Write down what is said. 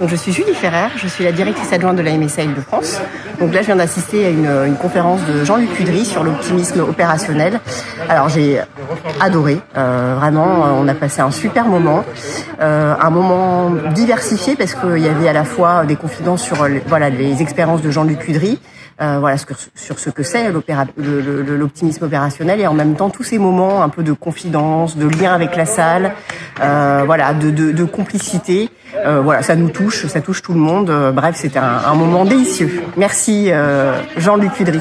Donc, je suis Julie Ferrer, je suis la directrice adjointe de la MSA Île-de-France. Donc là, je viens d'assister à une, une, conférence de Jean-Luc Cudry sur l'optimisme opérationnel. Alors j'ai adoré, euh, vraiment, on a passé un super moment, euh, un moment diversifié parce qu'il y avait à la fois des confidences sur voilà les expériences de Jean-Luc Cudry, euh, voilà sur, sur, ce que c'est l'optimisme opérationnel et en même temps tous ces moments un peu de confidence, de lien avec la salle, euh, voilà, de, de, de complicité. Euh, voilà, ça nous touche, ça touche tout le monde. bref, c'était un, un, moment délicieux. Merci Jean-Luc Cudry.